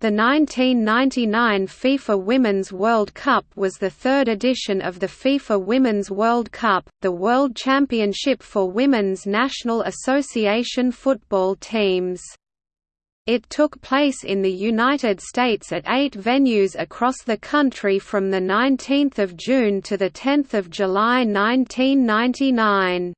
The 1999 FIFA Women's World Cup was the third edition of the FIFA Women's World Cup, the world championship for women's National Association football teams. It took place in the United States at eight venues across the country from 19 June to 10 July 1999.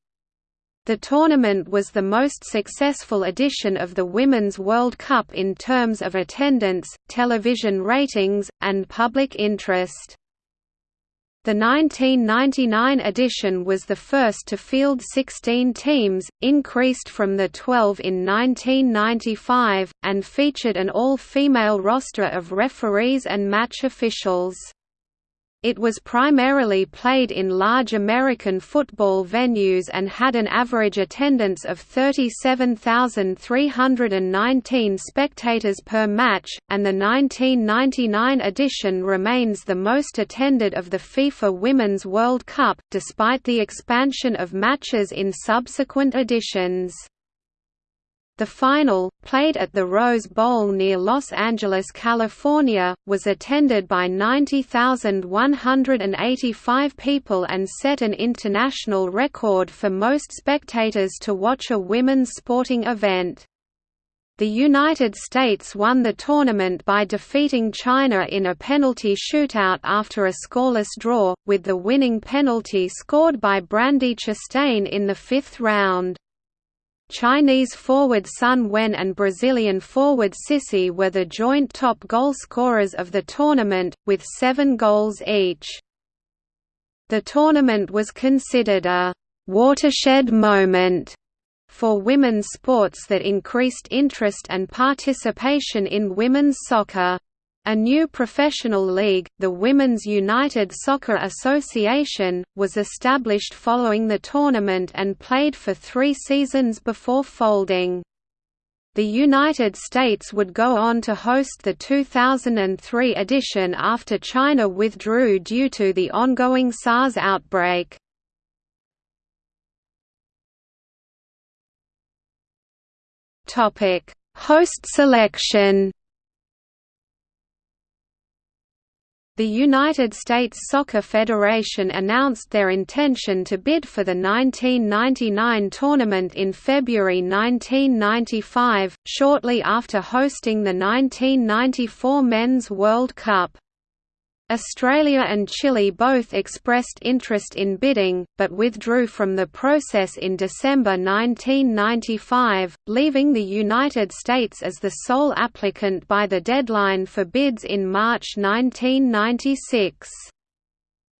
The tournament was the most successful edition of the Women's World Cup in terms of attendance, television ratings, and public interest. The 1999 edition was the first to field 16 teams, increased from the 12 in 1995, and featured an all-female roster of referees and match officials. It was primarily played in large American football venues and had an average attendance of 37,319 spectators per match, and the 1999 edition remains the most attended of the FIFA Women's World Cup, despite the expansion of matches in subsequent editions. The final, played at the Rose Bowl near Los Angeles, California, was attended by 90,185 people and set an international record for most spectators to watch a women's sporting event. The United States won the tournament by defeating China in a penalty shootout after a scoreless draw, with the winning penalty scored by Brandi Chastain in the fifth round. Chinese forward Sun Wen and Brazilian forward Sissi were the joint top goal scorers of the tournament, with seven goals each. The tournament was considered a «watershed moment» for women's sports that increased interest and participation in women's soccer. A new professional league, the Women's United Soccer Association, was established following the tournament and played for three seasons before folding. The United States would go on to host the 2003 edition after China withdrew due to the ongoing SARS outbreak. Host selection The United States Soccer Federation announced their intention to bid for the 1999 tournament in February 1995, shortly after hosting the 1994 Men's World Cup. Australia and Chile both expressed interest in bidding, but withdrew from the process in December 1995, leaving the United States as the sole applicant by the deadline for bids in March 1996.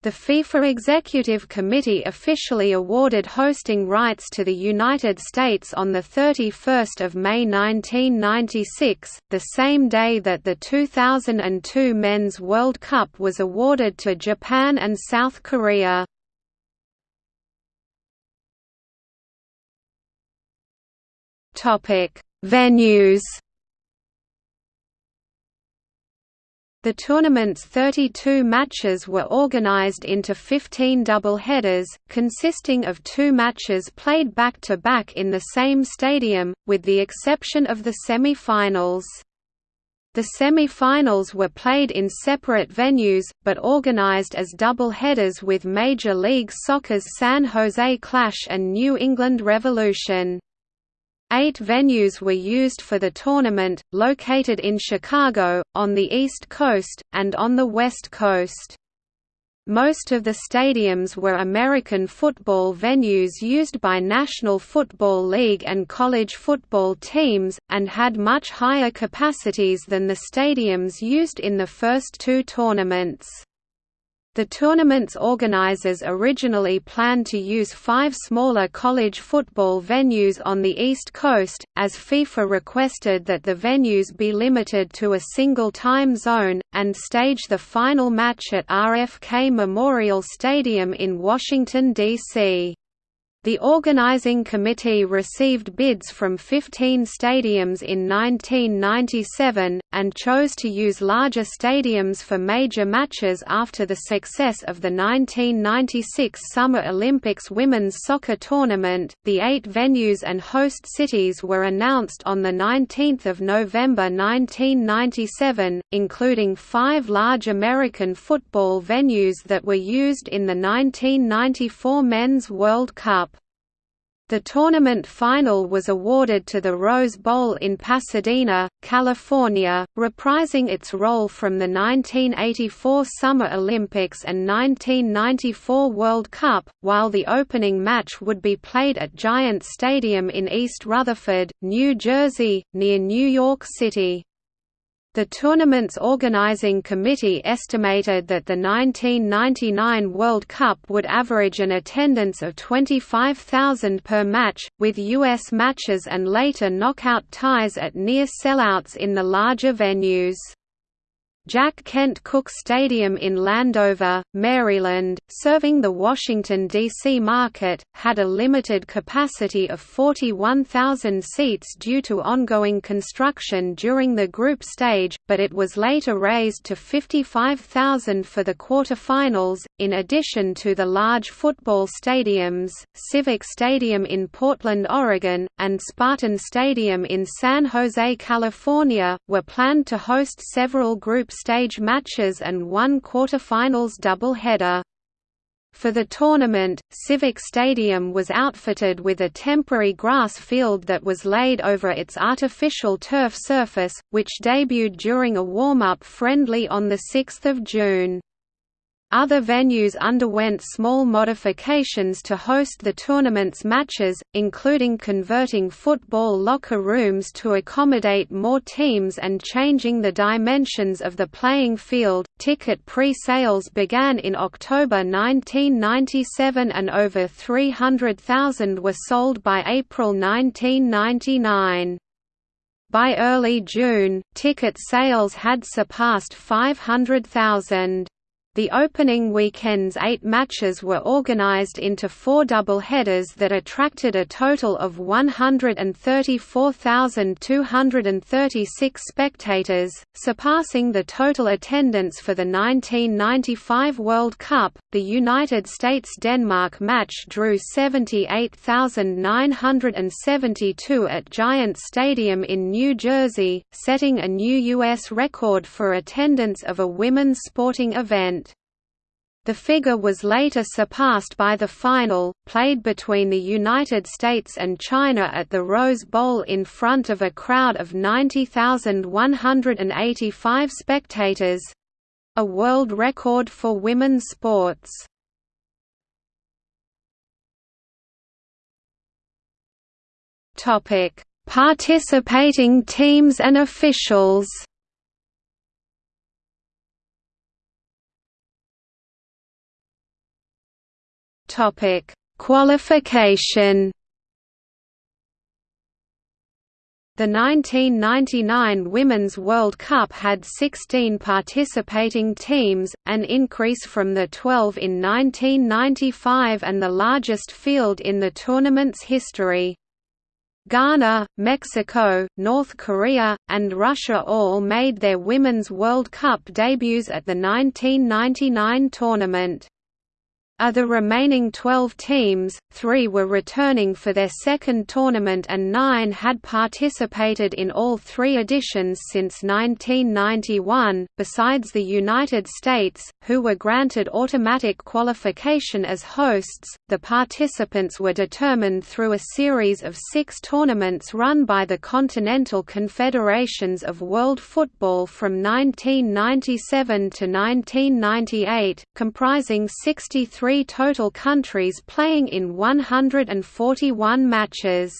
The FIFA Executive Committee officially awarded hosting rights to the United States on 31 May 1996, the same day that the 2002 Men's World Cup was awarded to Japan and South Korea. Venues The tournament's 32 matches were organized into 15 double-headers, consisting of two matches played back-to-back -back in the same stadium, with the exception of the semi-finals. The semi-finals were played in separate venues, but organized as double-headers with Major League Soccer's San Jose Clash and New England Revolution. Eight venues were used for the tournament, located in Chicago, on the East Coast, and on the West Coast. Most of the stadiums were American football venues used by National Football League and college football teams, and had much higher capacities than the stadiums used in the first two tournaments. The tournament's organizers originally planned to use five smaller college football venues on the East Coast, as FIFA requested that the venues be limited to a single time zone, and stage the final match at RFK Memorial Stadium in Washington, D.C. The organizing committee received bids from 15 stadiums in 1997, and chose to use larger stadiums for major matches after the success of the 1996 Summer Olympics women's soccer tournament. The eight venues and host cities were announced on 19 November 1997, including five large American football venues that were used in the 1994 Men's World Cup. The tournament final was awarded to the Rose Bowl in Pasadena, California, reprising its role from the 1984 Summer Olympics and 1994 World Cup, while the opening match would be played at Giants Stadium in East Rutherford, New Jersey, near New York City. The tournament's organizing committee estimated that the 1999 World Cup would average an attendance of 25,000 per match, with U.S. matches and later knockout ties at near sellouts in the larger venues. Jack Kent Cooke Stadium in Landover, Maryland, serving the Washington, D.C. market, had a limited capacity of 41,000 seats due to ongoing construction during the group stage, but it was later raised to 55,000 for the quarterfinals. In addition to the large football stadiums, Civic Stadium in Portland, Oregon, and Spartan Stadium in San Jose, California, were planned to host several group stage matches and one quarterfinals doubleheader. For the tournament, Civic Stadium was outfitted with a temporary grass field that was laid over its artificial turf surface, which debuted during a warm-up friendly on 6 June. Other venues underwent small modifications to host the tournament's matches, including converting football locker rooms to accommodate more teams and changing the dimensions of the playing field. Ticket pre sales began in October 1997 and over 300,000 were sold by April 1999. By early June, ticket sales had surpassed 500,000. The opening weekend's eight matches were organized into four double-headers that attracted a total of 134,236 spectators, surpassing the total attendance for the 1995 World Cup. The United States-Denmark match drew 78,972 at Giants Stadium in New Jersey, setting a new U.S. record for attendance of a women's sporting event. The figure was later surpassed by the final, played between the United States and China at the Rose Bowl in front of a crowd of 90,185 spectators—a world record for women's sports. Participating teams and officials Topic: Qualification. The 1999 Women's World Cup had 16 participating teams, an increase from the 12 in 1995 and the largest field in the tournament's history. Ghana, Mexico, North Korea, and Russia all made their Women's World Cup debuts at the 1999 tournament. Of the remaining 12 teams, three were returning for their second tournament and nine had participated in all three editions since 1991, besides the United States, who were granted automatic qualification as hosts. The participants were determined through a series of six tournaments run by the Continental Confederations of World Football from 1997 to 1998, comprising 63 three total countries playing in 141 matches.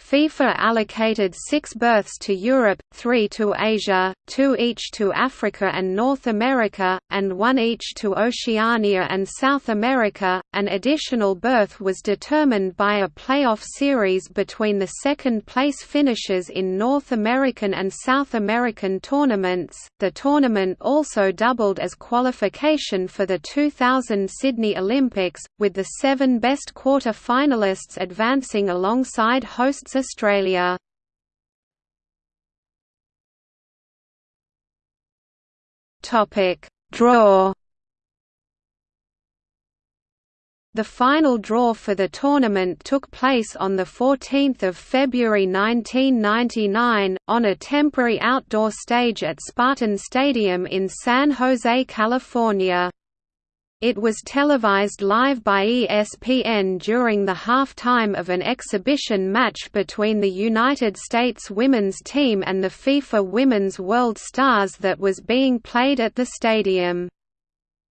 FIFA allocated six berths to Europe, three to Asia, two each to Africa and North America, and one each to Oceania and South America. An additional berth was determined by a playoff series between the second place finishers in North American and South American tournaments. The tournament also doubled as qualification for the 2000 Sydney Olympics, with the seven best quarter finalists advancing alongside hosts Australia. Topic: Draw. The final draw for the tournament took place on 14 February 1999, on a temporary outdoor stage at Spartan Stadium in San Jose, California. It was televised live by ESPN during the halftime of an exhibition match between the United States women's team and the FIFA Women's World Stars that was being played at the stadium.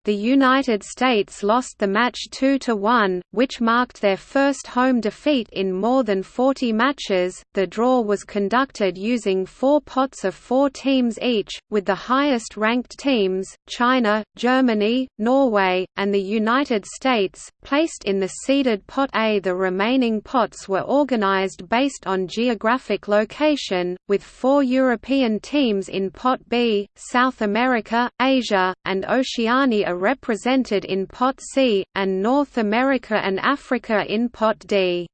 The United States lost the match 2–1, which marked their first home defeat in more than 40 matches. The draw was conducted using four pots of four teams each, with the highest ranked teams, China, Germany, Norway, and the United States, placed in the seeded Pot A. The remaining pots were organized based on geographic location, with four European teams in Pot B, South America, Asia, and Oceania represented in Pot C, and North America and Africa in Pot D.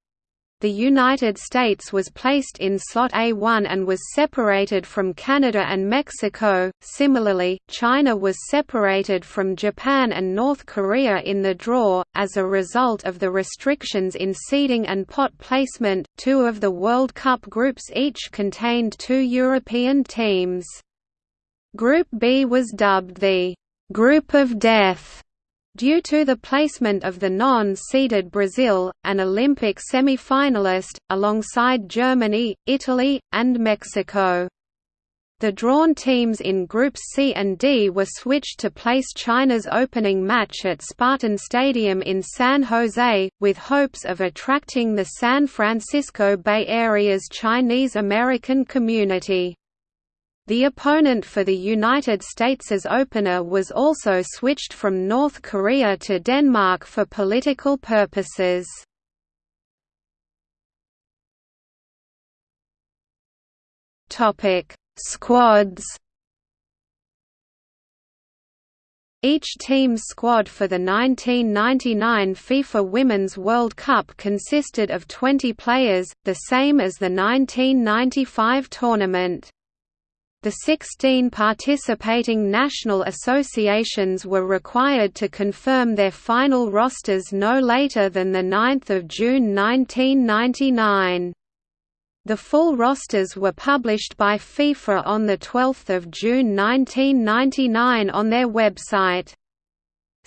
The United States was placed in slot A1 and was separated from Canada and Mexico. Similarly, China was separated from Japan and North Korea in the draw. As a result of the restrictions in seeding and pot placement, two of the World Cup groups each contained two European teams. Group B was dubbed the group of death due to the placement of the non-seeded Brazil, an Olympic semi-finalist, alongside Germany, Italy, and Mexico. The drawn teams in Groups C and D were switched to place China's opening match at Spartan Stadium in San Jose, with hopes of attracting the San Francisco Bay Area's Chinese American community. The opponent for the United States' opener was also switched from North Korea to Denmark for political purposes. Squads Each team's squad for the 1999 FIFA Women's World Cup consisted of 20 players, the same as the 1995 tournament. The 16 participating national associations were required to confirm their final rosters no later than 9 June 1999. The full rosters were published by FIFA on 12 June 1999 on their website.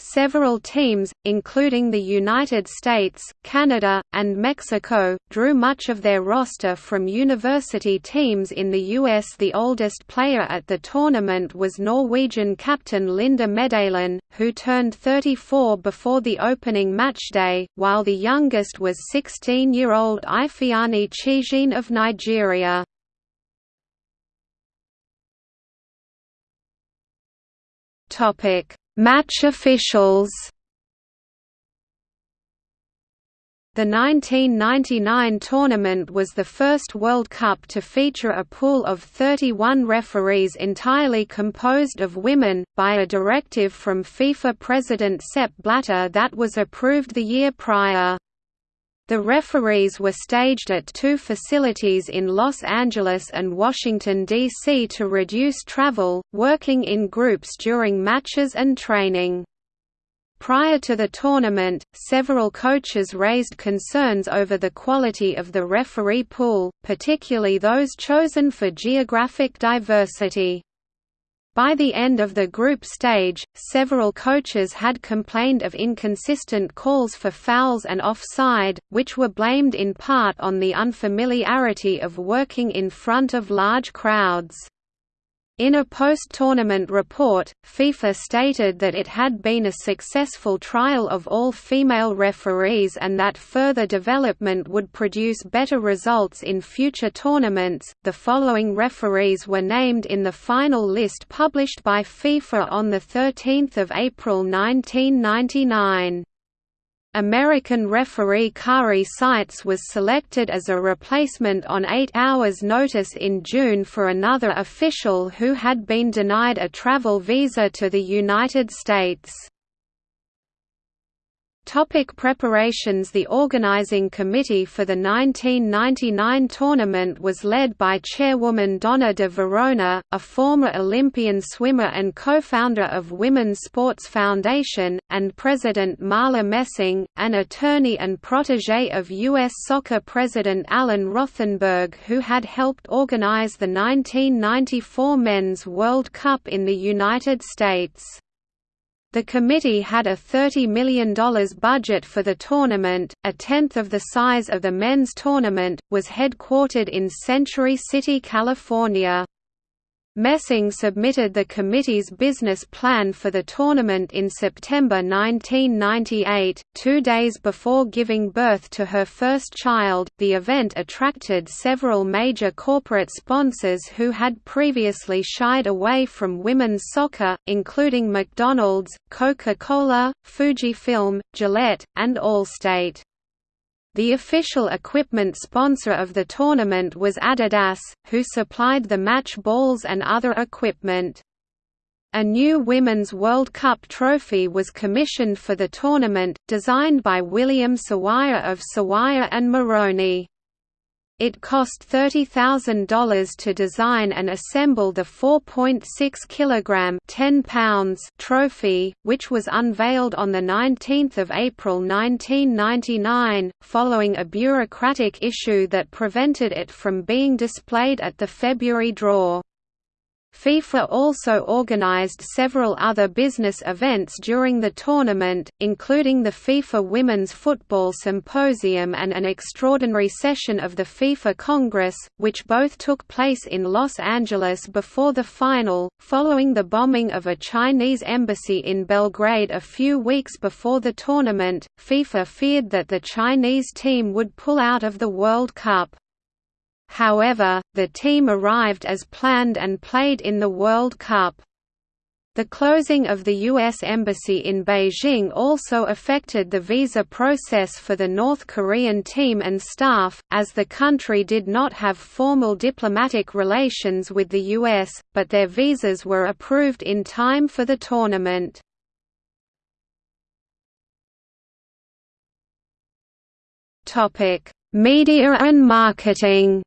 Several teams, including the United States, Canada, and Mexico, drew much of their roster from university teams in the US. The oldest player at the tournament was Norwegian captain Linda Medalen, who turned 34 before the opening matchday, while the youngest was 16-year-old Ifeanyi Chiejine of Nigeria. Topic Match officials The 1999 tournament was the first World Cup to feature a pool of 31 referees entirely composed of women, by a directive from FIFA President Sepp Blatter that was approved the year prior. The referees were staged at two facilities in Los Angeles and Washington, D.C. to reduce travel, working in groups during matches and training. Prior to the tournament, several coaches raised concerns over the quality of the referee pool, particularly those chosen for geographic diversity. By the end of the group stage, several coaches had complained of inconsistent calls for fouls and offside, which were blamed in part on the unfamiliarity of working in front of large crowds. In a post-tournament report, FIFA stated that it had been a successful trial of all female referees and that further development would produce better results in future tournaments. The following referees were named in the final list published by FIFA on the 13th of April 1999. American referee Kari Seitz was selected as a replacement on eight hours' notice in June for another official who had been denied a travel visa to the United States. Topic preparations The organizing committee for the 1999 tournament was led by chairwoman Donna de Varona, a former Olympian swimmer and co-founder of Women's Sports Foundation, and President Marla Messing, an attorney and protege of U.S. Soccer President Alan Rothenberg who had helped organize the 1994 Men's World Cup in the United States. The committee had a $30 million budget for the tournament, a tenth of the size of the men's tournament, was headquartered in Century City, California. Messing submitted the committee's business plan for the tournament in September 1998, two days before giving birth to her first child. The event attracted several major corporate sponsors who had previously shied away from women's soccer, including McDonald's, Coca Cola, Fujifilm, Gillette, and Allstate. The official equipment sponsor of the tournament was Adidas, who supplied the match balls and other equipment. A new Women's World Cup trophy was commissioned for the tournament, designed by William Sawaya of Sawaya and Moroni. It cost $30,000 to design and assemble the 4.6 kg 10 pounds trophy, which was unveiled on 19 April 1999, following a bureaucratic issue that prevented it from being displayed at the February draw. FIFA also organized several other business events during the tournament, including the FIFA Women's Football Symposium and an extraordinary session of the FIFA Congress, which both took place in Los Angeles before the final. Following the bombing of a Chinese embassy in Belgrade a few weeks before the tournament, FIFA feared that the Chinese team would pull out of the World Cup. However, the team arrived as planned and played in the World Cup. The closing of the U.S. Embassy in Beijing also affected the visa process for the North Korean team and staff, as the country did not have formal diplomatic relations with the U.S., but their visas were approved in time for the tournament. Media and marketing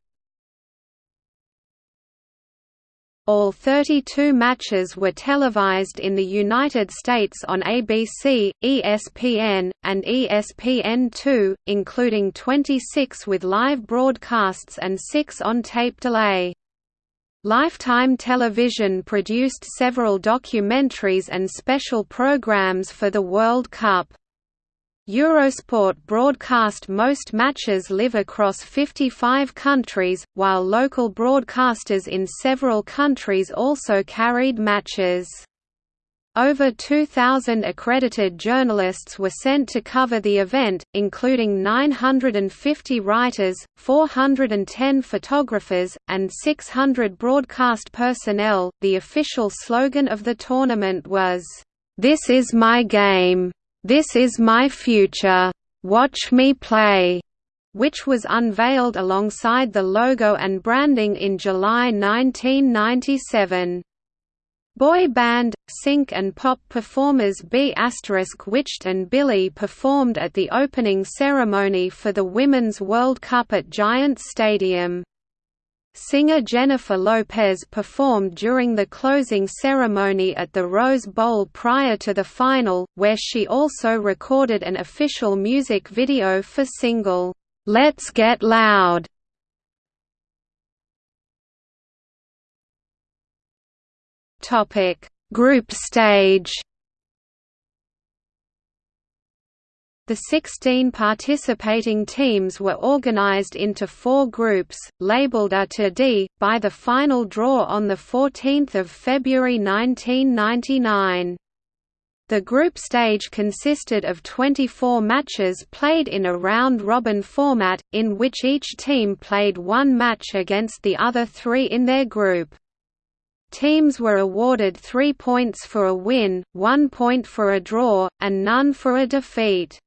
All 32 matches were televised in the United States on ABC, ESPN, and ESPN2, including 26 with live broadcasts and 6 on tape delay. Lifetime Television produced several documentaries and special programs for the World Cup. Eurosport broadcast most matches live across 55 countries, while local broadcasters in several countries also carried matches. Over 2,000 accredited journalists were sent to cover the event, including 950 writers, 410 photographers, and 600 broadcast personnel. The official slogan of the tournament was, This is my game. This Is My Future, Watch Me Play, which was unveiled alongside the logo and branding in July 1997. Boy band, sync and pop performers B** Witched and Billie performed at the opening ceremony for the Women's World Cup at Giants Stadium. Singer Jennifer Lopez performed during the closing ceremony at the Rose Bowl prior to the final, where she also recorded an official music video for single, "'Let's Get Loud". Group stage The 16 participating teams were organized into four groups, labeled A to D, by the final draw on 14 February 1999. The group stage consisted of 24 matches played in a round-robin format, in which each team played one match against the other three in their group. Teams were awarded three points for a win, one point for a draw, and none for a defeat.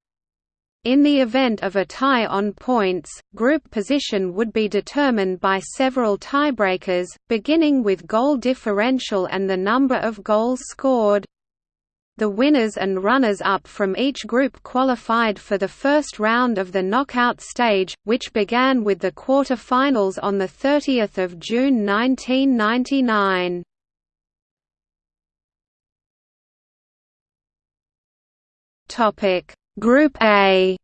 In the event of a tie on points, group position would be determined by several tiebreakers, beginning with goal differential and the number of goals scored. The winners and runners-up from each group qualified for the first round of the knockout stage, which began with the quarter-finals on 30 June 1999. Topic Group A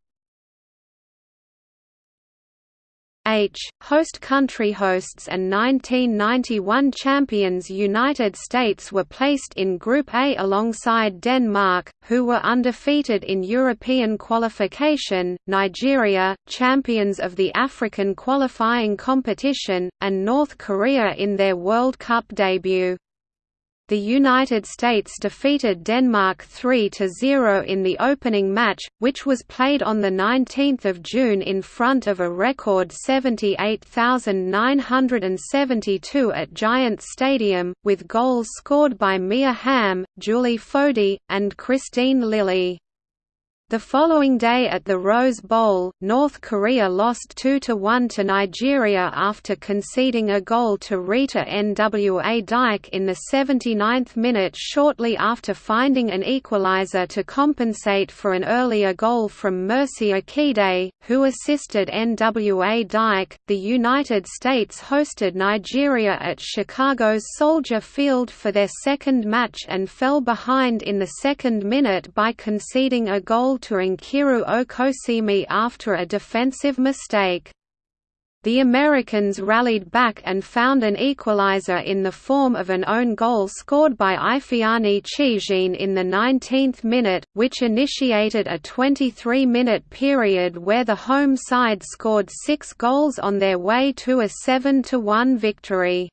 H, host country hosts and 1991 champions United States were placed in Group A alongside Denmark, who were undefeated in European qualification, Nigeria, champions of the African qualifying competition, and North Korea in their World Cup debut. The United States defeated Denmark 3–0 in the opening match, which was played on 19 June in front of a record 78,972 at Giants Stadium, with goals scored by Mia Hamm, Julie Foudy, and Kristine Lilly. The following day at the Rose Bowl, North Korea lost 2–1 to Nigeria after conceding a goal to Rita Nwadike in the 79th minute shortly after finding an equalizer to compensate for an earlier goal from Mercy Akide, who assisted Nwadike. The United States hosted Nigeria at Chicago's Soldier Field for their second match and fell behind in the second minute by conceding a goal Nkiru Okosieme after a defensive mistake. The Americans rallied back and found an equalizer in the form of an own goal scored by Ifeanyi Chiejine in the 19th minute, which initiated a 23-minute period where the home side scored six goals on their way to a 7–1 victory.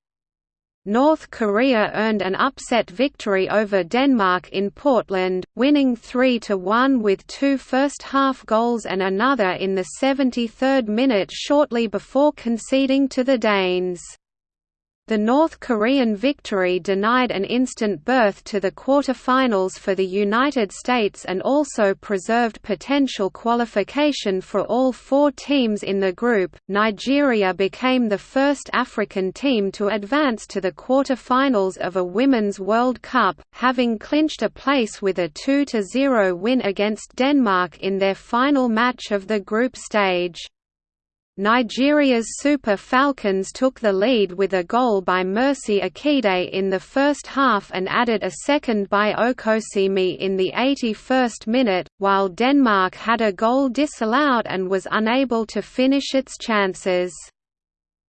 North Korea earned an upset victory over Denmark in Portland, winning 3–1 with two first-half goals and another in the 73rd minute shortly before conceding to the Danes. The North Korean victory denied an instant berth to the quarter-finals for the United States and also preserved potential qualification for all four teams in the group. Nigeria became the first African team to advance to the quarter-finals of a Women's World Cup, having clinched a place with a 2–0 win against Denmark in their final match of the group stage. Nigeria's Super Falcons took the lead with a goal by Mercy Akide in the first half and added a second by Okosieme in the 81st minute, while Denmark had a goal disallowed and was unable to finish its chances.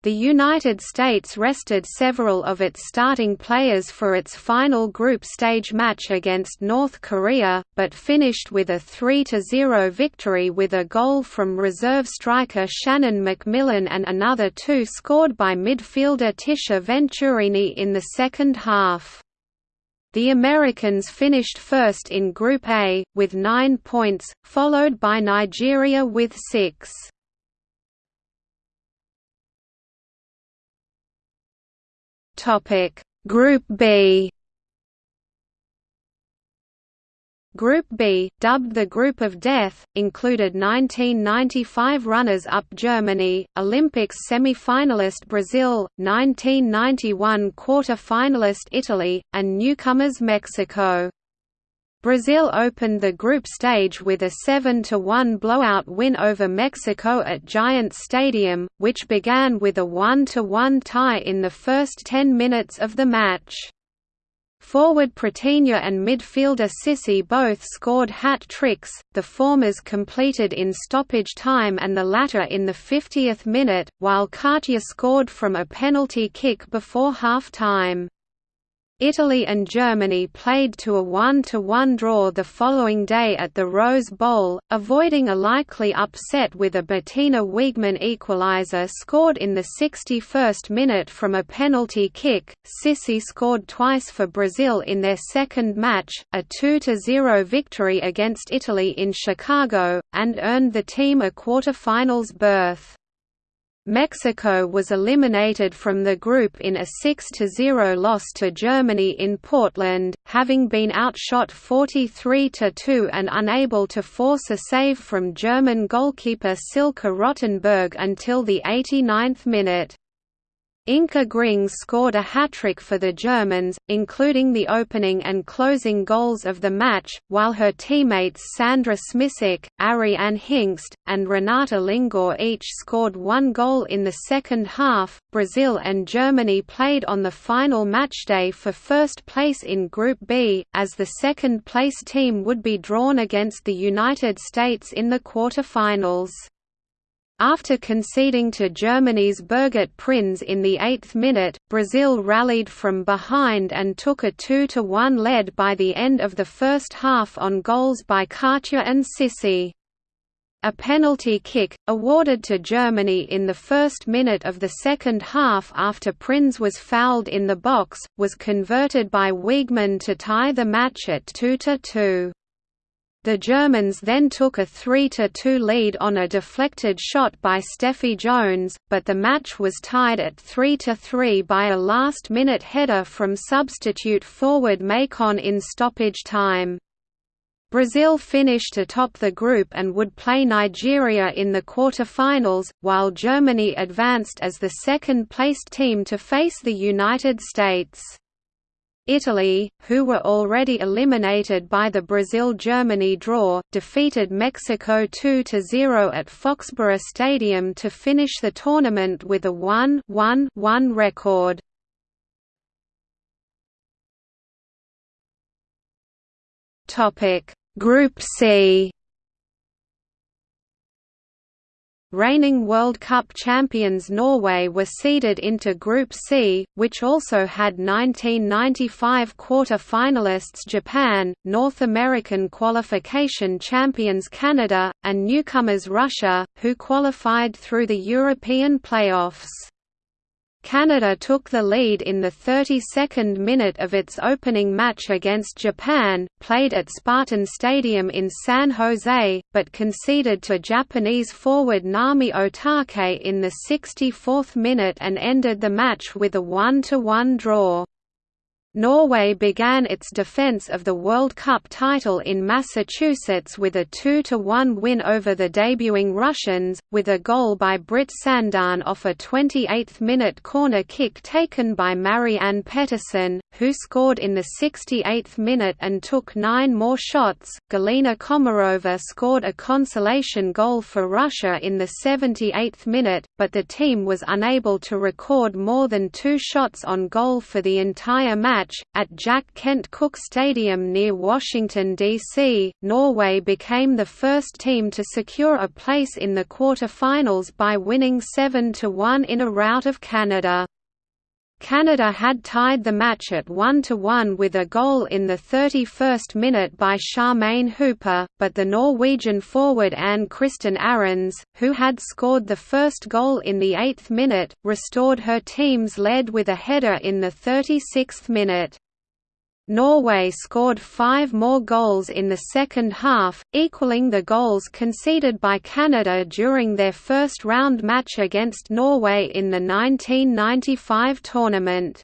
The United States rested several of its starting players for its final group stage match against North Korea, but finished with a 3–0 victory with a goal from reserve striker Shannon MacMillan and another two scored by midfielder Tisha Venturini in the second half. The Americans finished first in Group A, with nine points, followed by Nigeria with six. Topic Group B Group B, dubbed the Group of Death, included 1995 runners-up Germany, Olympics semi-finalist Brazil, 1991 quarter-finalist Italy, and newcomers Mexico. Brazil opened the group stage with a 7–1 blowout win over Mexico at Giants Stadium, which began with a 1–1 tie in the first 10 minutes of the match. Forward Pretinha and midfielder Sissi both scored hat-tricks, the former's completed in stoppage time and the latter in the 50th minute, while Katja scored from a penalty kick before half-time. Italy and Germany played to a 1–1 draw the following day at the Rose Bowl, avoiding a likely upset with a Bettina Wiegmann equaliser scored in the 61st minute from a penalty kick. Sissi scored twice for Brazil in their second match, a 2–0 victory against Italy in Chicago, and earned the team a quarter-finals berth. Mexico was eliminated from the group in a 6–0 loss to Germany in Portland, having been outshot 43–2 and unable to force a save from German goalkeeper Silke Rottenberg until the 89th minute. Inka Grings scored a hat-trick for the Germans, including the opening and closing goals of the match, while her teammates Sandra Smisek, Ariane Hingst, and Renate Lingor each scored one goal in the second half. Brazil and Germany played on the final matchday for first place in Group B, as the second-place team would be drawn against the United States in the quarter-finals. After conceding to Germany's Birgit Prinz in the eighth minute, Brazil rallied from behind and took a 2–1 lead by the end of the first half on goals by Katja and Sissi. A penalty kick, awarded to Germany in the first minute of the second half after Prinz was fouled in the box, was converted by Wiegmann to tie the match at 2–2. The Germans then took a 3–2 lead on a deflected shot by Steffi Jones, but the match was tied at 3–3 by a last-minute header from substitute forward Maycon in stoppage time. Brazil finished atop the group and would play Nigeria in the quarter-finals, while Germany advanced as the second-placed team to face the United States. Italy, who were already eliminated by the Brazil–Germany draw, defeated Mexico 2–0 at Foxboro Stadium to finish the tournament with a 1-1-1 record. Group C Reigning World Cup champions Norway were seeded into Group C, which also had 1995 quarter-finalists Japan, North American qualification champions Canada, and newcomers Russia, who qualified through the European playoffs. Canada took the lead in the 32nd minute of its opening match against Japan, played at Spartan Stadium in San Jose, but conceded to Japanese forward Nami Otake in the 64th minute and ended the match with a 1–1 draw. Norway began its defense of the World Cup title in Massachusetts with a 2–1 win over the debuting Russians, with a goal by Britt Sandaune off a 28th-minute corner kick taken by Marianne Pettersen, who scored in the 68th minute and took nine more shots. Galina Komarova scored a consolation goal for Russia in the 78th minute, but the team was unable to record more than two shots on goal for the entire match match, at Jack Kent Cooke Stadium near Washington, D.C., Norway became the first team to secure a place in the quarter-finals by winning 7–1 in a rout of Canada. Canada had tied the match at 1–1 with a goal in the 31st minute by Charmaine Hooper, but the Norwegian forward Ann Kristin Aarønes, who had scored the first goal in the 8th minute, restored her team's lead with a header in the 36th minute. Norway scored five more goals in the second half, equaling the goals conceded by Canada during their first round match against Norway in the 1995 tournament.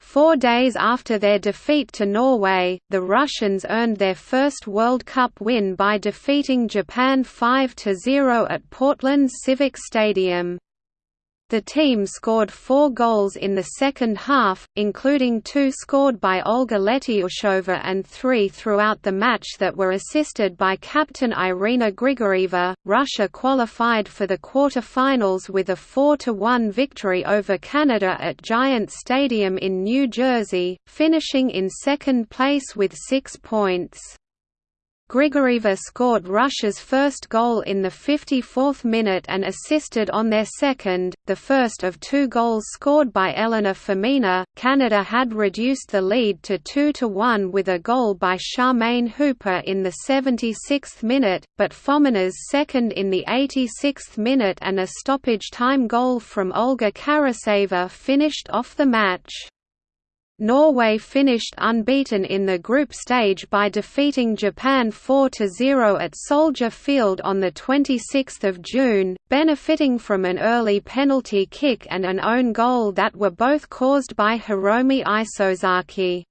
Four days after their defeat to Norway, the Russians earned their first World Cup win by defeating Japan 5–0 at Portland's Civic Stadium. The team scored four goals in the second half, including two scored by Olga Letyushova and three throughout the match that were assisted by captain Irina Grigorieva. Russia qualified for the quarter-finals with a 4–1 victory over Canada at Giants Stadium in New Jersey, finishing in second place with six points. Grigorieva scored Russia's first goal in the 54th minute and assisted on their second, the first of two goals scored by Elena Fomina. Canada had reduced the lead to 2 to 1 with a goal by Charmaine Hooper in the 76th minute, but Fomina's second in the 86th minute and a stoppage time goal from Olga Karaseva finished off the match. Norway finished unbeaten in the group stage by defeating Japan 4–0 at Soldier Field on 26 June, benefiting from an early penalty kick and an own goal that were both caused by Hiromi Isozaki.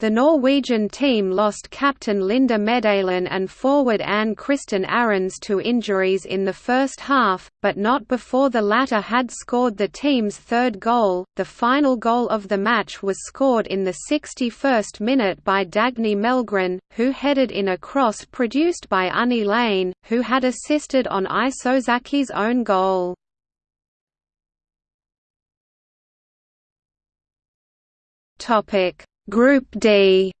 The Norwegian team lost captain Linda Medalen and forward Ann Kristin Aarønes to injuries in the first half, but not before the latter had scored the team's third goal. The final goal of the match was scored in the 61st minute by Dagny Mellgren, who headed in a cross produced by Unni Lehn, who had assisted on Isozaki's own goal. Topic Group D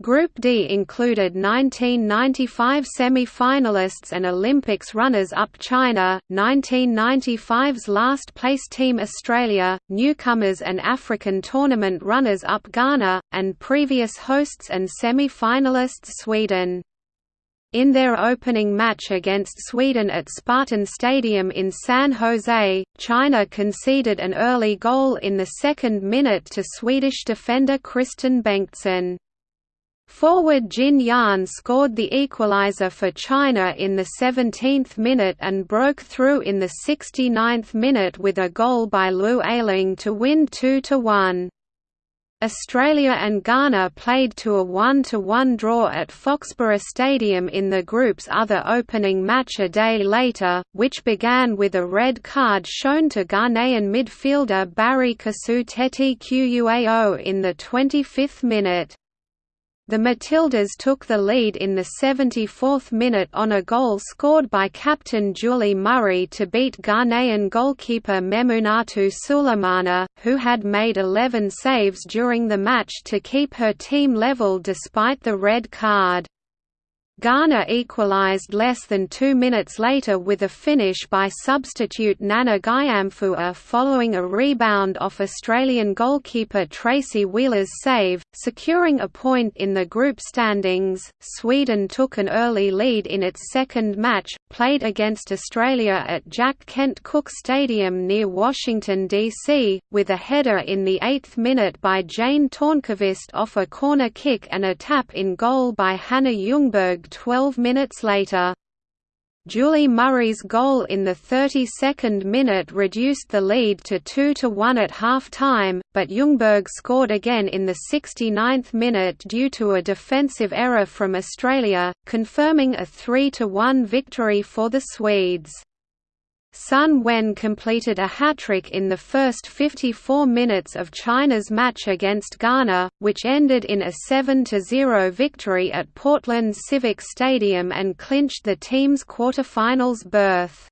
Group D included 1995 semi-finalists and Olympics runners-up China, 1995's last-place team Australia, newcomers and African tournament runners-up Ghana, and previous hosts and semi-finalists Sweden. In their opening match against Sweden at Spartan Stadium in San Jose, China conceded an early goal in the second minute to Swedish defender Kristin Bengtsson. Forward Jin Yan scored the equaliser for China in the 17th minute and broke through in the 69th minute with a goal by Liu Ailing to win 2–1. Australia and Ghana played to a 1–1 draw at Foxboro Stadium in the group's other opening match a day later, which began with a red card shown to Ghanaian midfielder Barry Kasu Teti Quao in the 25th minute. The Matildas took the lead in the 74th minute on a goal scored by captain Julie Murray to beat Ghanaian goalkeeper Memunatu Sulemana, who had made 11 saves during the match to keep her team level despite the red card. Ghana equalised less than two minutes later with a finish by substitute Nana Gyamfua following a rebound off Australian goalkeeper Tracy Wheeler's save, securing a point in the group standings. Sweden took an early lead in its second match, played against Australia at Jack Kent Cooke Stadium near Washington, D.C., with a header in the eighth minute by Jane Tornqvist off a corner kick and a tap in goal by Hannah Ljungberg 12 minutes later. Julie Murray's goal in the 32nd minute reduced the lead to 2–1 at half-time, but Ljungberg scored again in the 69th minute due to a defensive error from Australia, confirming a 3–1 victory for the Swedes. Sun Wen completed a hat-trick in the first 54 minutes of China's match against Ghana, which ended in a 7–0 victory at Portland's Civic Stadium and clinched the team's quarter-finals berth.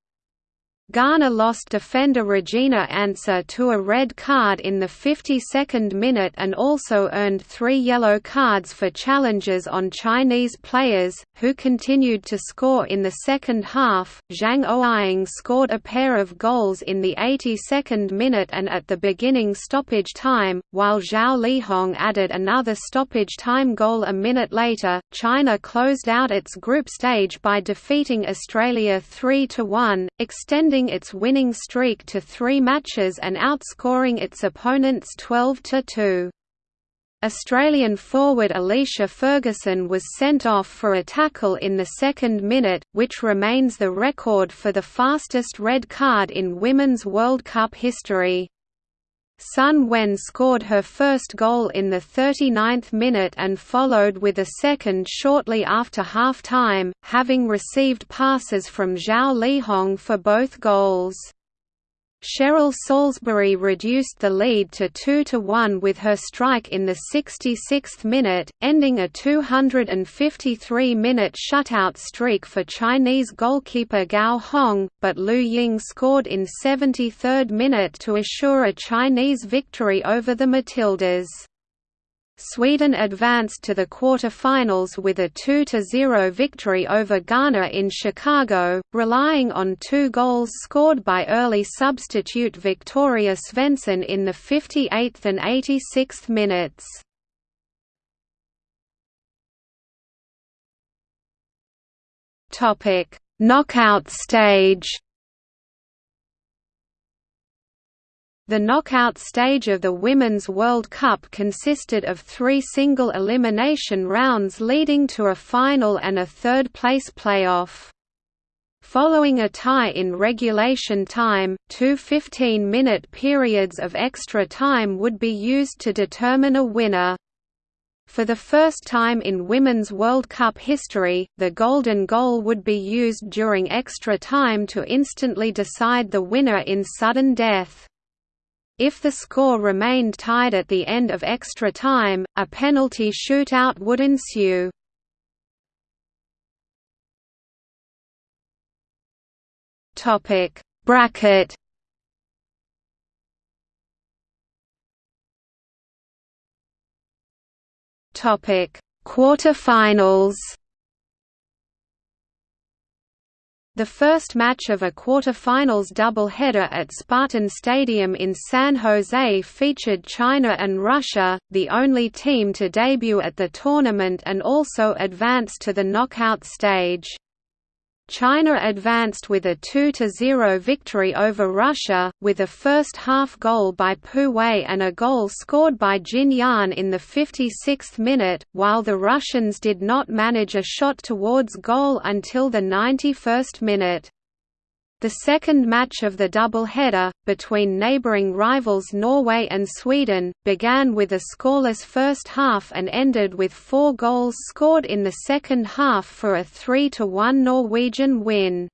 Ghana lost defender Regina Ansah to a red card in the 52nd minute and also earned three yellow cards for challenges on Chinese players, who continued to score in the second half. Zhang Ouying scored a pair of goals in the 82nd minute and at the beginning stoppage time, while Zhao Lihong added another stoppage time goal a minute later. China closed out its group stage by defeating Australia 3 1, extending extending its winning streak to three matches and outscoring its opponents 12–2. Australian forward Alicia Ferguson was sent off for a tackle in the second minute, which remains the record for the fastest red card in Women's World Cup history. Sun Wen scored her first goal in the 39th minute and followed with a second shortly after half-time, having received passes from Zhao Lihong for both goals. Cheryl Salisbury reduced the lead to 2–1 with her strike in the 66th minute, ending a 253-minute shutout streak for Chinese goalkeeper Gao Hong, but Liu Ying scored in 73rd minute to assure a Chinese victory over the Matildas. Sweden advanced to the quarter-finals with a 2–0 victory over Ghana in Chicago, relying on two goals scored by early substitute Victoria Svensson in the 58th and 86th minutes. Knockout stage The knockout stage of the Women's World Cup consisted of three single elimination rounds leading to a final and a third-place playoff. Following a tie in regulation time, two 15-minute periods of extra time would be used to determine a winner. For the first time in Women's World Cup history, the golden goal would be used during extra time to instantly decide the winner in sudden death. If the score remained tied at the end of extra time, a penalty shootout would ensue. Topic. Bracket. Topic. Quarterfinals The first match of a quarterfinals doubleheader at Spartan Stadium in San Jose featured China and Russia, the only team to debut at the tournament and also advance to the knockout stage. China advanced with a 2–0 victory over Russia, with a first-half goal by Pu Wei and a goal scored by Jin Yan in the 56th minute, while the Russians did not manage a shot towards goal until the 91st minute. The second match of the double-header, between neighbouring rivals Norway and Sweden, began with a scoreless first half and ended with four goals scored in the second half for a 3–1 Norwegian win.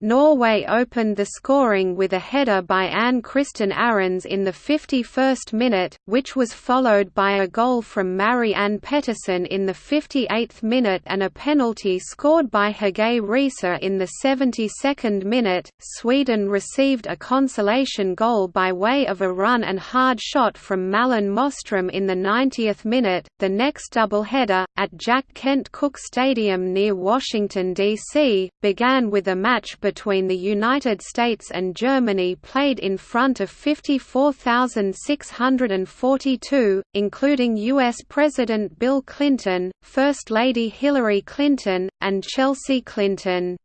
Norway opened the scoring with a header by Ann Kristin Aarønes in the 51st minute, which was followed by a goal from Marianne Ann Pettersen in the 58th minute and a penalty scored by Hege Riise in the 72nd minute. Sweden received a consolation goal by way of a run and hard shot from Malin Moström in the 90th minute. The next doubleheader, at Jack Kent Cooke Stadium near Washington, D.C., began with a match between the United States and Germany played in front of 54,642, including U.S. President Bill Clinton, First Lady Hillary Clinton, and Chelsea Clinton.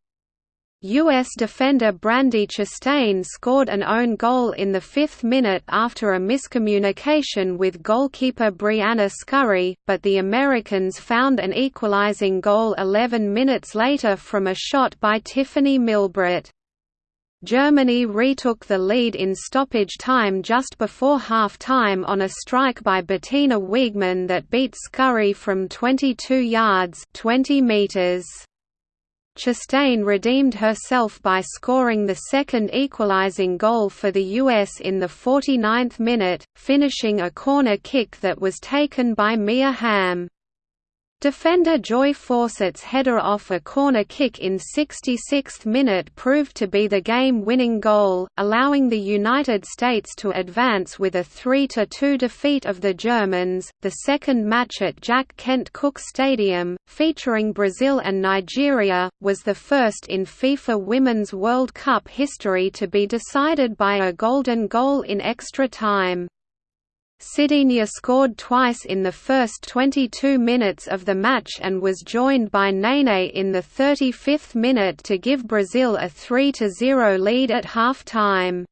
U.S. defender Brandi Chastain scored an own goal in the fifth minute after a miscommunication with goalkeeper Briana Scurry, but the Americans found an equalizing goal 11 minutes later from a shot by Tiffeny Milbrett. Germany retook the lead in stoppage time just before half-time on a strike by Bettina Wiegmann that beat Scurry from 22 yards 20 meters. Chastain redeemed herself by scoring the second equalizing goal for the US in the 49th minute, finishing a corner kick that was taken by Mia Hamm. Defender Joy Fawcett's header off a corner kick in 66th minute proved to be the game-winning goal, allowing the United States to advance with a 3–2 defeat of the Germans. The second match at Jack Kent Cooke Stadium, featuring Brazil and Nigeria, was the first in FIFA Women's World Cup history to be decided by a golden goal in extra time. Cidinha scored twice in the first 22 minutes of the match and was joined by Nene in the 35th minute to give Brazil a 3–0 lead at half-time.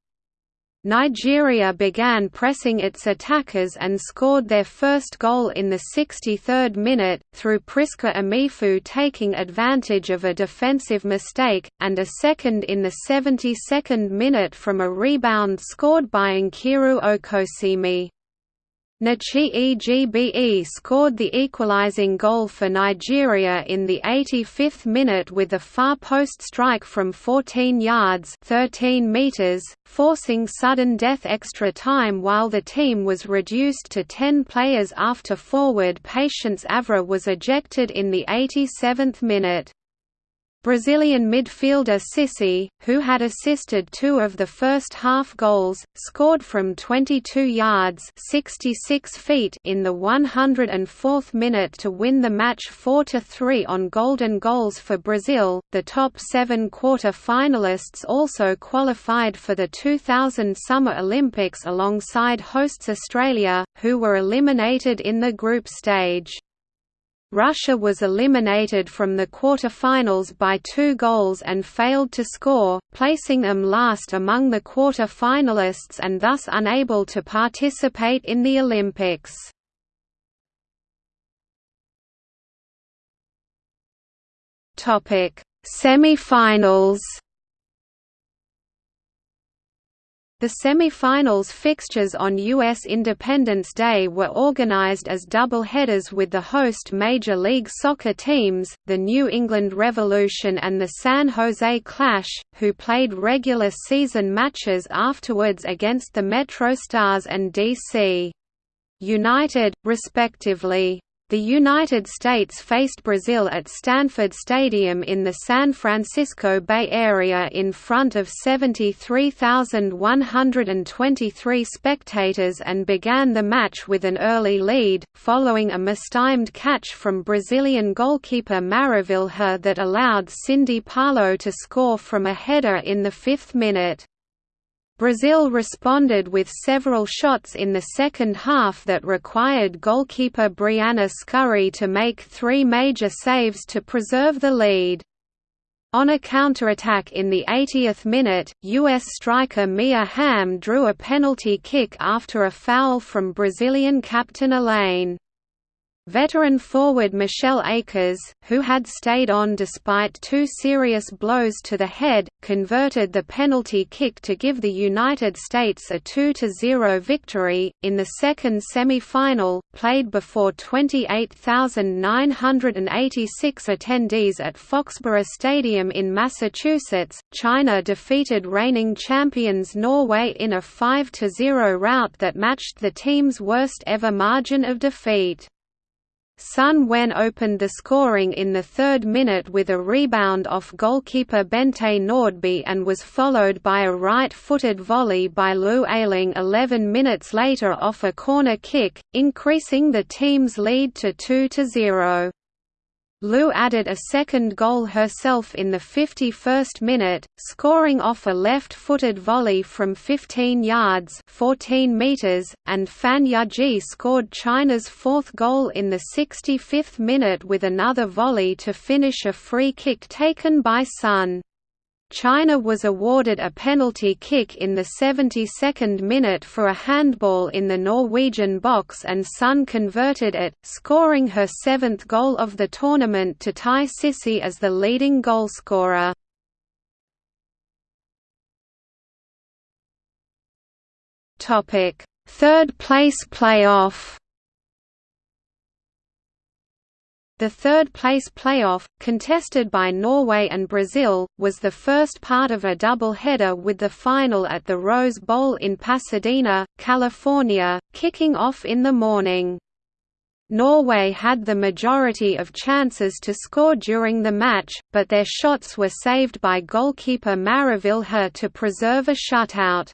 Nigeria began pressing its attackers and scored their first goal in the 63rd minute, through Prisca Emeafu taking advantage of a defensive mistake, and a second in the 72nd minute from a rebound scored by Nkiru Okosieme. Nkechi Egbe scored the equalizing goal for Nigeria in the 85th minute with a far post strike from 14 yards 13 meters, forcing sudden death extra time while the team was reduced to 10 players after forward Patience Avre was ejected in the 87th minute. Brazilian midfielder Sissi, who had assisted two of the first half goals, scored from 22 yards 66 feet in the 104th minute to win the match 4–3 on golden goals for Brazil. The top seven quarter-finalists also qualified for the 2000 Summer Olympics alongside hosts Australia, who were eliminated in the group stage. Russia was eliminated from the quarter-finals by two goals and failed to score, placing them last among the quarter-finalists and thus unable to participate in the Olympics. Semi-finals The semi-finals fixtures on U.S. Independence Day were organized as double-headers with the host Major League Soccer teams, the New England Revolution and the San Jose Clash, who played regular season matches afterwards against the Metro Stars and D.C. United, respectively. The United States faced Brazil at Stanford Stadium in the San Francisco Bay Area in front of 73,123 spectators and began the match with an early lead, following a mistimed catch from Brazilian goalkeeper Maravilha that allowed Cindy Parlow to score from a header in the fifth minute. Brazil responded with several shots in the second half that required goalkeeper Briana Scurry to make three major saves to preserve the lead. On a counterattack in the 80th minute, U.S. striker Mia Hamm drew a penalty kick after a foul from Brazilian captain Elaine. Veteran forward Michelle Akers, who had stayed on despite two serious blows to the head, converted the penalty kick to give the United States a 2–0 victory. In the second semi-final, played before 28,986 attendees at Foxboro Stadium in Massachusetts, China defeated reigning champions Norway in a 5–0 rout that matched the team's worst ever margin of defeat. Sun Wen opened the scoring in the third minute with a rebound off goalkeeper Bente Nordby and was followed by a right-footed volley by Liu Ailing 11 minutes later off a corner kick, increasing the team's lead to 2–0. Liu added a second goal herself in the 51st minute, scoring off a left-footed volley from 15 yards 14 meters, and Fan Yunjie scored China's fourth goal in the 65th minute with another volley to finish a free kick taken by Sun. China was awarded a penalty kick in the 72nd minute for a handball in the Norwegian box and Sun converted it, scoring her seventh goal of the tournament to tie Sissi as the leading goalscorer. Third place playoff The third-place playoff, contested by Norway and Brazil, was the first part of a double-header with the final at the Rose Bowl in Pasadena, California, kicking off in the morning. Norway had the majority of chances to score during the match, but their shots were saved by goalkeeper Maravilha to preserve a shutout.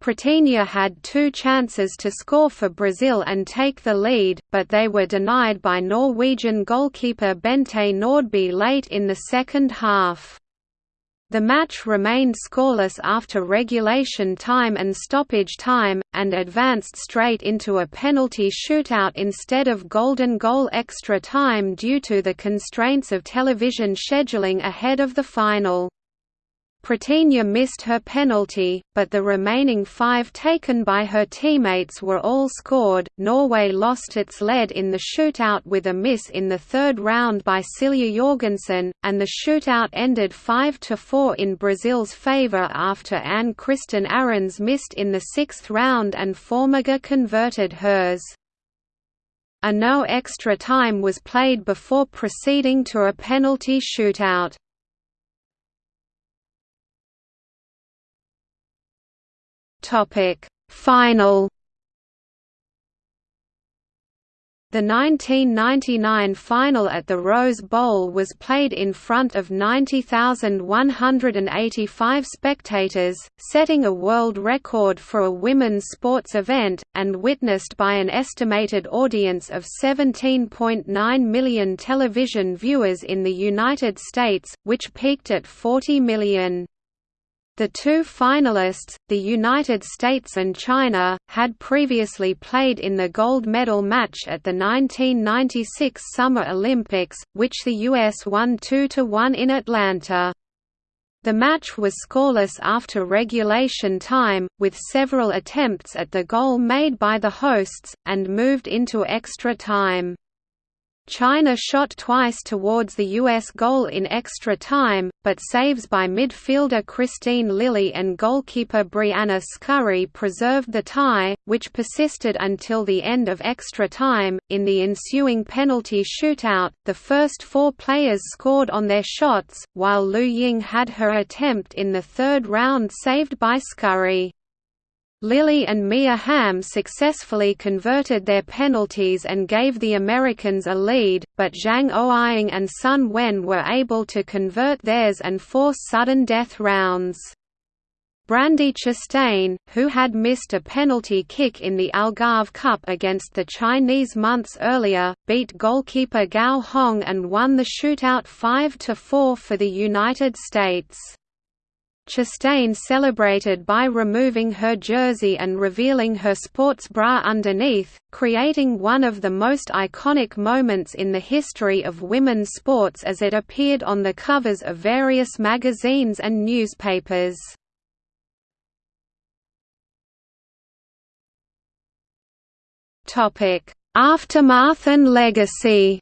Pretinha had two chances to score for Brazil and take the lead, but they were denied by Norwegian goalkeeper Bente Nordby late in the second half. The match remained scoreless after regulation time and stoppage time, and advanced straight into a penalty shootout instead of golden goal extra time due to the constraints of television scheduling ahead of the final. Pretinha missed her penalty, but the remaining five taken by her teammates were all scored. Norway lost its lead in the shootout with a miss in the third round by Silja Jorgensen, and the shootout ended 5 4 in Brazil's favour after Ann Kristin Aarønes missed in the sixth round and Formiga converted hers. A no extra time was played before proceeding to a penalty shootout. Topic Final The 1999 final at the Rose Bowl was played in front of 90,185 spectators, setting a world record for a women's sports event, and witnessed by an estimated audience of 17.9 million television viewers in the United States, which peaked at 40 million. The two finalists, the United States and China, had previously played in the gold medal match at the 1996 Summer Olympics, which the U.S. won 2–1 in Atlanta. The match was scoreless after regulation time, with several attempts at the goal made by the hosts, and moved into extra time. China shot twice towards the U.S. goal in extra time, but saves by midfielder Kristine Lilly and goalkeeper Briana Scurry preserved the tie, which persisted until the end of extra time. In the ensuing penalty shootout, the first four players scored on their shots, while Liu Ying had her attempt in the third round saved by Scurry. Lilly and Mia Hamm successfully converted their penalties and gave the Americans a lead, but Zhang Ouying and Sun Wen were able to convert theirs and force sudden death rounds. Brandi Chastain, who had missed a penalty kick in the Algarve Cup against the Chinese months earlier, beat goalkeeper Gao Hong and won the shootout 5–4 for the United States. Chastain celebrated by removing her jersey and revealing her sports bra underneath, creating one of the most iconic moments in the history of women's sports as it appeared on the covers of various magazines and newspapers. Aftermath and legacy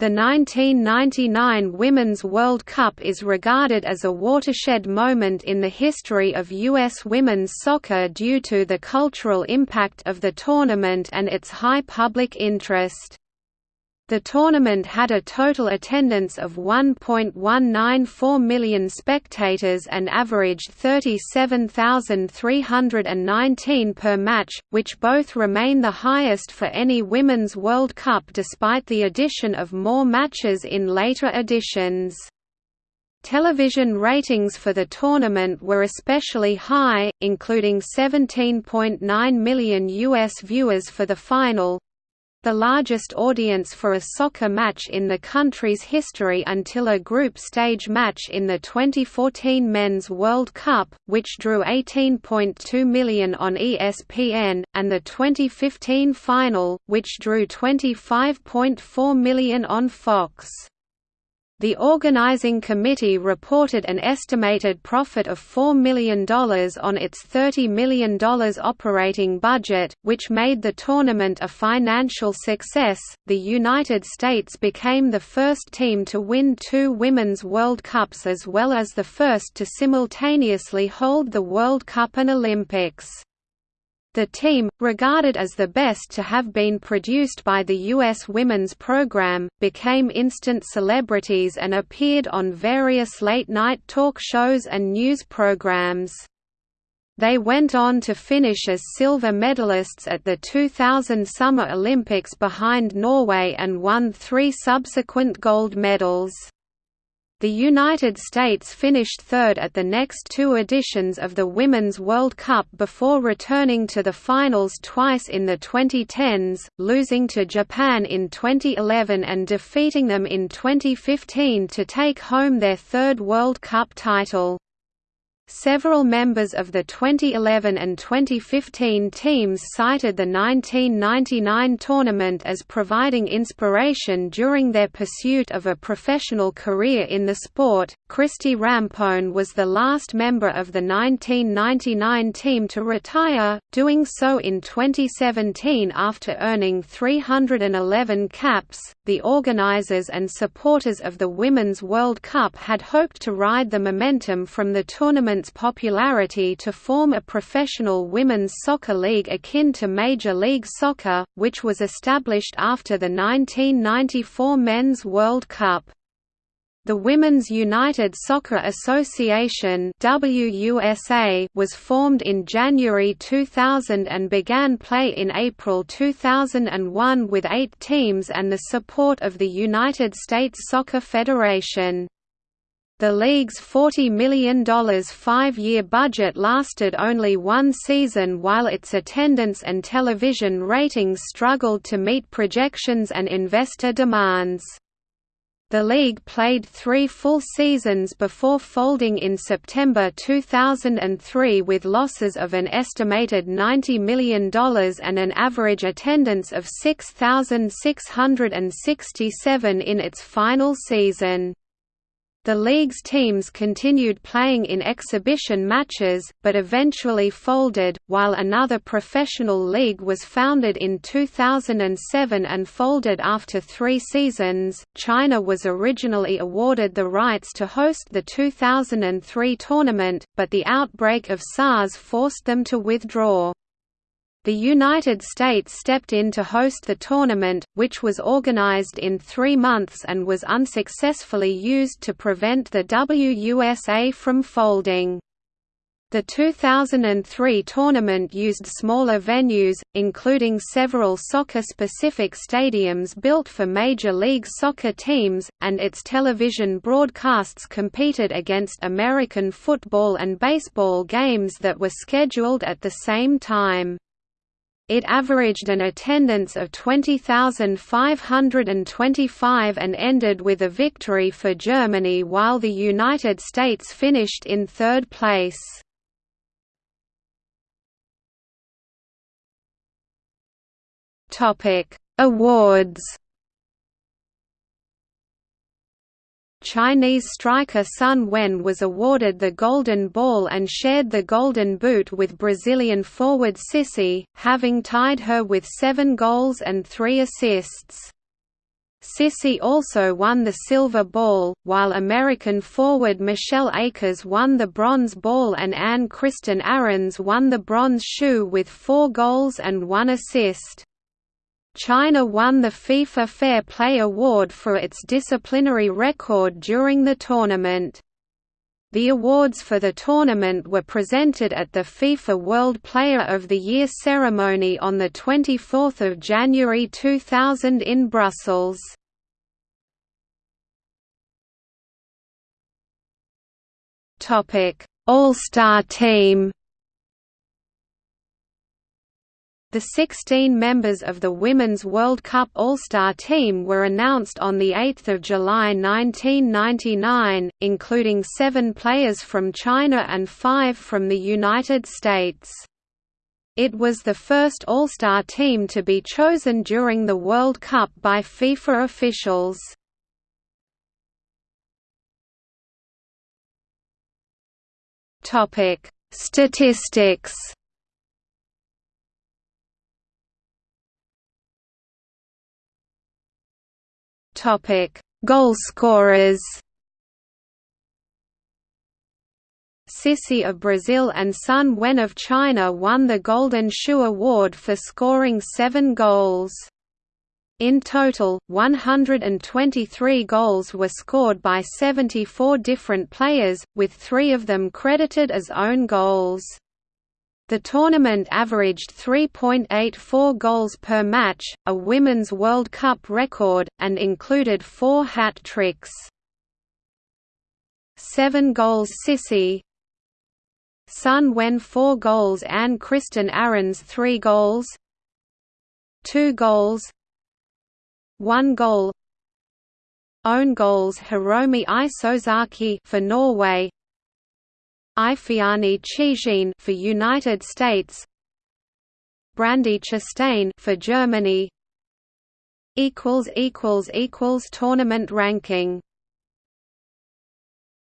The 1999 Women's World Cup is regarded as a watershed moment in the history of U.S. women's soccer due to the cultural impact of the tournament and its high public interest. The tournament had a total attendance of 1.194 million spectators and averaged 37,319 per match, which both remain the highest for any Women's World Cup despite the addition of more matches in later editions. Television ratings for the tournament were especially high, including 17.9 million U.S. viewers for the final, the largest audience for a soccer match in the country's history until a group stage match in the 2014 Men's World Cup, which drew 18.2 million on ESPN, and the 2015 final, which drew 25.4 million on Fox. The organizing committee reported an estimated profit of $4 million on its $30 million operating budget, which made the tournament a financial success. The United States became the first team to win two Women's World Cups as well as the first to simultaneously hold the World Cup and Olympics. The team, regarded as the best to have been produced by the U.S. women's program, became instant celebrities and appeared on various late-night talk shows and news programs. They went on to finish as silver medalists at the 2000 Summer Olympics behind Norway and won three subsequent gold medals. The United States finished third at the next two editions of the Women's World Cup before returning to the finals twice in the 2010s, losing to Japan in 2011 and defeating them in 2015 to take home their third World Cup title. Several members of the 2011 and 2015 teams cited the 1999 tournament as providing inspiration during their pursuit of a professional career in the sport. Christy Rampone was the last member of the 1999 team to retire, doing so in 2017 after earning 311 caps. The organizers and supporters of the Women's World Cup had hoped to ride the momentum from the tournament tournament's popularity to form a professional women's soccer league akin to Major League Soccer, which was established after the 1994 Men's World Cup. The Women's United Soccer Association WUSA was formed in January 2000 and began play in April 2001 with eight teams and the support of the United States Soccer Federation. The league's $40 million five-year budget lasted only one season while its attendance and television ratings struggled to meet projections and investor demands. The league played three full seasons before folding in September 2003 with losses of an estimated $90 million and an average attendance of 6,667 in its final season. The league's teams continued playing in exhibition matches, but eventually folded, while another professional league was founded in 2007 and folded after three seasons. China was originally awarded the rights to host the 2003 tournament, but the outbreak of SARS forced them to withdraw. The United States stepped in to host the tournament, which was organized in three months and was unsuccessfully used to prevent the WUSA from folding. The 2003 tournament used smaller venues, including several soccer-specific stadiums built for Major League Soccer teams, and its television broadcasts competed against American football and baseball games that were scheduled at the same time. It averaged an attendance of 20,525 and ended with a victory for Germany while the United States finished in third place. Awards Chinese striker Sun Wen was awarded the Golden Ball and shared the Golden Boot with Brazilian forward Sissi, having tied her with seven goals and three assists. Sissi also won the Silver Ball, while American forward Michelle Akers won the Bronze Ball and Ann Kristin Aarønes won the Bronze Shoe with four goals and one assist. China won the FIFA Fair Play Award for its disciplinary record during the tournament. The awards for the tournament were presented at the FIFA World Player of the Year ceremony on 24 January 2000 in Brussels. All-Star Team The 16 members of the Women's World Cup All-Star team were announced on 8 July 1999, including seven players from China and five from the United States. It was the first All-Star team to be chosen during the World Cup by FIFA officials. Statistics Topic: Goal scorers. Sissi of Brazil and Sun Wen of China won the Golden Shoe Award for scoring seven goals. In total, 123 goals were scored by 74 different players, with three of them credited as own goals. The tournament averaged 3.84 goals per match, a Women's World Cup record, and included four hat tricks. Seven goals Sissi Sun Wen 4 goals Ann Kristin Aarønes 3 goals. 2 goals. 1 goal. Own goals Hiromi Isozaki for Norway Ifeanyi Chiejine for United States Brandi Chastain for Germany equals equals equals tournament ranking